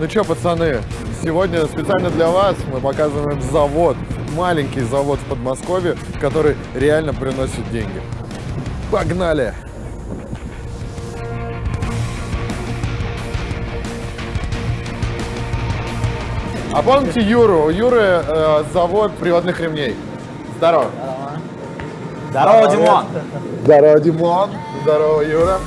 Ну что, пацаны, сегодня специально для вас мы показываем завод, маленький завод в Подмосковье, который реально приносит деньги. Погнали! А помните Юру? У Юры э, завод приводных ремней. Здорово. Здорово, Димон! Здорово, Димон. Здорово, Юра.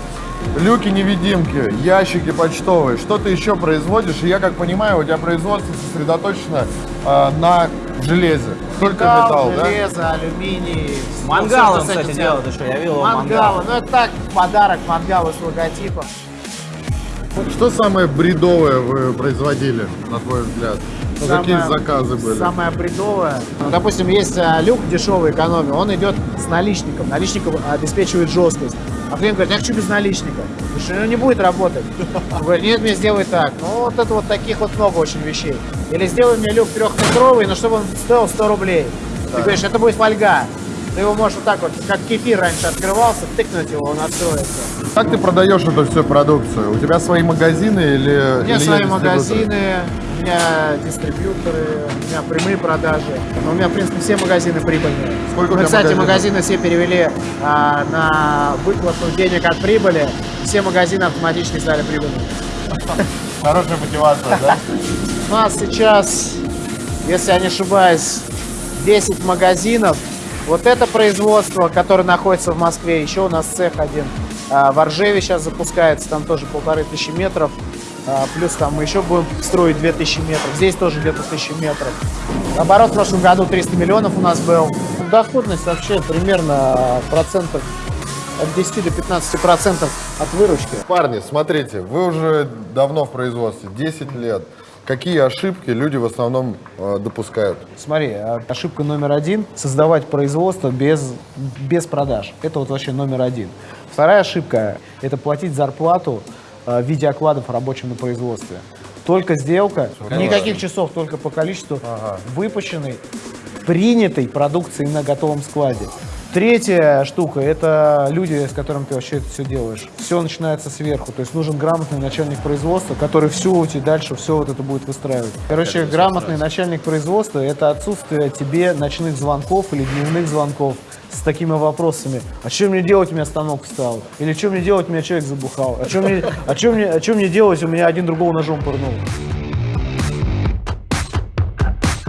Люки-невидимки, ящики почтовые. Что ты еще производишь? И я как понимаю, у тебя производство сосредоточено э, на железе. Только металл, да? железо, алюминий. Мангал, Всё, что с кстати, этим делают еще. Я видел Мангалы. мангал. Ну это так, подарок мангалы с логотипом. Что самое бредовое вы производили, на твой взгляд? Ну, какие Самое- заказы были? Самое бредовое. Ну, допустим, есть а, люк дешевой экономии, он идет с наличником. Наличником обеспечивает жесткость. А клиент говорит, я хочу без наличника. Потому что ну, не будет работать. Он говорит, нет, мне сделай так. Ну, вот это вот таких вот много очень вещей. Или сделай мне люк трехметровый, но чтобы он стоил 100 рублей. Ты говоришь, это будет фольга. Ты его можешь вот так вот, как кефир раньше открывался, тыкнуть его, он откроется. Как ты продаешь эту всю продукцию? У тебя свои магазины или У меня или свои магазины, у меня дистрибьюторы, у меня прямые продажи. Но у меня, в принципе, все магазины прибыльные. Сколько Мы, тебя кстати, магазинов? магазины все перевели а, на выплату денег от прибыли. Все магазины автоматически стали прибыльными. Хорошая мотивация, да? У нас сейчас, если я не ошибаюсь, 10 магазинов. Вот это производство, которое находится в Москве. Еще у нас цех один а, в Оржеве сейчас запускается, там тоже полторы тысячи метров. А, Плюс там мы еще будем строить 2000 метров. Здесь тоже где-то 1000 метров. Оборот в прошлом году 300 миллионов у нас был. Доходность вообще примерно процентов от 10 до 15 процентов от выручки. Парни, смотрите, вы уже давно в производстве, 10 лет. Какие ошибки люди в основном э, допускают? Смотри, а, ошибка номер один – создавать производство без, без продаж. Это вот вообще номер один. Вторая ошибка – это платить зарплату а, в виде окладов рабочим на производстве. Только сделка, никаких часов, только по количеству выпущенной, принятой продукции на готовом складе. Третья штука – это люди, с которыми ты вообще это все делаешь. Все начинается сверху, то есть нужен грамотный начальник производства, который все у тебя дальше, все вот это будет выстраивать. Короче, грамотный начальник производства – это отсутствие тебе ночных звонков или дневных звонков с такими вопросами. А что мне делать, у меня станок встал? Или что мне делать, у меня человек забухал? А что мне, а что мне, а что мне делать, у меня один другого ножом пырнул?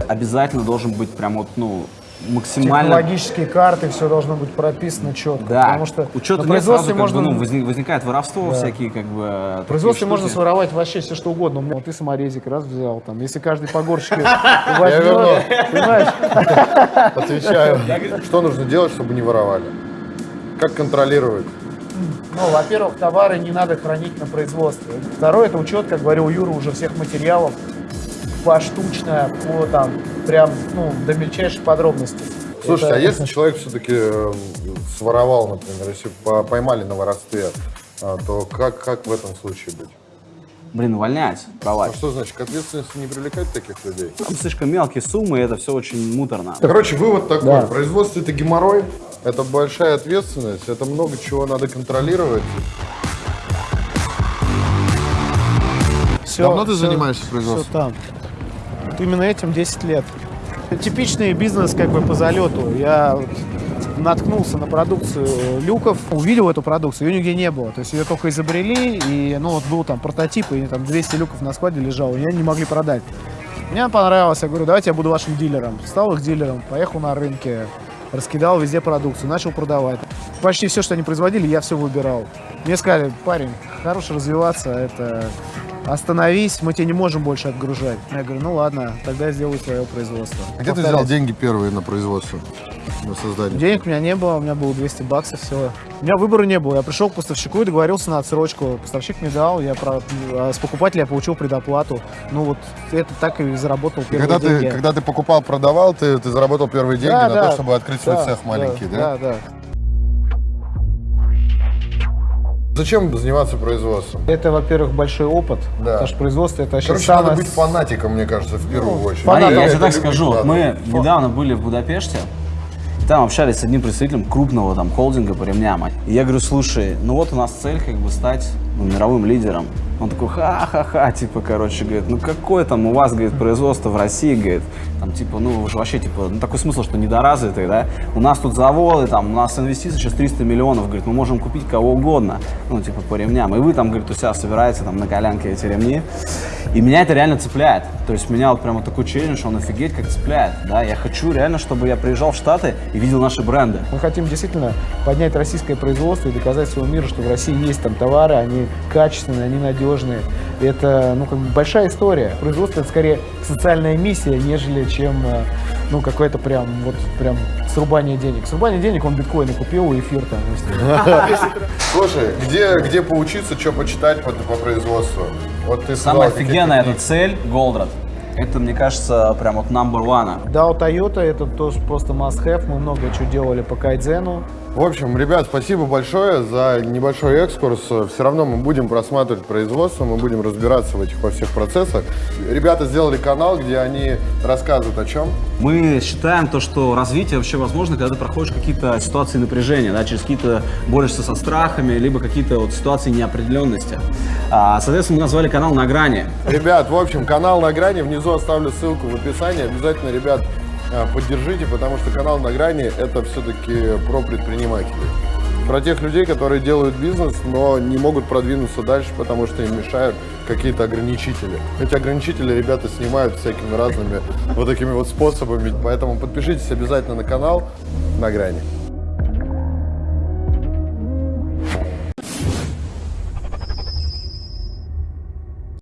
Обязательно должен быть прям вот, ну, максимально... Технологические карты, все должно быть прописано четко. Да, Потому что учета на нет, сразу производстве как можно, бы, ну, возник- возникает воровство всякие, как бы... в производстве можно своровать вообще все что угодно. У меня вот ты саморезик раз взял, там, если каждый по горщике верну. возьмет, понимаешь? Отвечаю. Что нужно делать, чтобы не воровали? Как контролировать? Ну, во-первых, товары не надо хранить на производстве. Второе, это учет, как говорил Юра, уже всех материалов поштучно, по там, прям, ну, до мельчайших подробностей. Слушайте, Это- а если человек все-таки своровал, например, если по- поймали на воровстве, а, то как, как в этом случае быть? Блин, увольнять, А давать. что значит, к ответственности не привлекать таких людей? Там слишком мелкие суммы, и это все очень муторно. Короче, вывод такой. Да. Производство это геморрой, это большая ответственность, это много чего надо контролировать. Всё- Давно ты всё- занимаешься производством? там. Вот именно этим 10 лет. Типичный бизнес как бы по залету. Я наткнулся на продукцию люков, увидел эту продукцию, ее нигде не было. То есть ее только изобрели, и ну вот был там прототип, и там 200 люков на складе лежало, и они не могли продать. Мне понравилось, я говорю, давайте я буду вашим дилером. Стал их дилером, поехал на рынке, раскидал везде продукцию, начал продавать. Почти все, что они производили, я все выбирал. Мне сказали, парень, хорош развиваться, это остановись, мы тебе не можем больше отгружать. Я говорю, ну ладно, тогда я сделаю свое производство. А где ты взял деньги первые на производство, на создание? Денег у меня не было, у меня было 200 баксов всего. У меня выбора не было. Я пришел к поставщику и договорился на отсрочку. Поставщик мне дал, я про- а с покупателя получил предоплату. Ну вот это так и заработал И первые когда ты, деньги. когда ты покупал, продавал, ты, ты заработал первые деньги Да, на да, то, чтобы открыть свой да, цех маленький, да? Да, да. Зачем заниматься производством? Это, во-первых, большой опыт, Да. потому что производство это вообще Короче, самое... надо быть фанатиком, мне кажется, в первую очередь. Смотри, Фанатом я тебе так скажу, надо. мы недавно были в Будапеште, там общались с одним представителем крупного там холдинга по ремням. И я говорю, слушай, ну вот у нас цель как бы стать ну, мировым лидером. Он такой, ха-ха-ха, типа, короче, говорит, ну какое там у вас, говорит, производство в России, говорит, там, типа, ну, вы вообще, типа, ну, такой смысл, что недоразвитый, да, у нас тут заводы, там, у нас инвестиции сейчас 300 миллионов, говорит, мы можем купить кого угодно, ну, типа, по ремням, и вы там, говорит, у себя собираете, там, на колянке эти ремни, и меня это реально цепляет, то есть меня вот прямо такой челлендж, он офигеть как цепляет, да, я хочу реально, чтобы я приезжал в Штаты и видел наши бренды, Мы хотим действительно поднять российское производство и доказать всему миру, что в России есть там товары, они качественные, они надежные. Это ну, как бы большая история. Производство это скорее социальная миссия, нежели чем э, ну, какое-то прям вот прям срубание денег. Срубание денег он биткоины купил и эфир там. Слушай, где, где поучиться, что почитать по, по производству? Вот ты Самая офигенная эта цель Голдрат. Это, мне кажется, прям вот number one. Да, у Toyota это тоже просто must-have. Мы много чего делали по кайдзену. В общем, ребят, спасибо большое за небольшой экскурс. Все равно мы будем просматривать производство, мы будем разбираться в этих во всех процессах. Ребята сделали канал, где они рассказывают о чем. Мы считаем то, что развитие вообще возможно, когда ты проходишь какие-то ситуации напряжения, да, через какие-то борешься со страхами, либо какие-то вот ситуации неопределенности. А, соответственно, мы назвали канал «На грани». Ребят, в общем, канал на грани. Внизу оставлю ссылку в описании. Обязательно, ребят, поддержите, потому что канал на грани это все-таки про предпринимателей. Про тех людей, которые делают бизнес, но не могут продвинуться дальше, потому что им мешают какие-то ограничители. Эти ограничители ребята снимают всякими разными вот такими вот способами. Поэтому подпишитесь обязательно на канал на грани.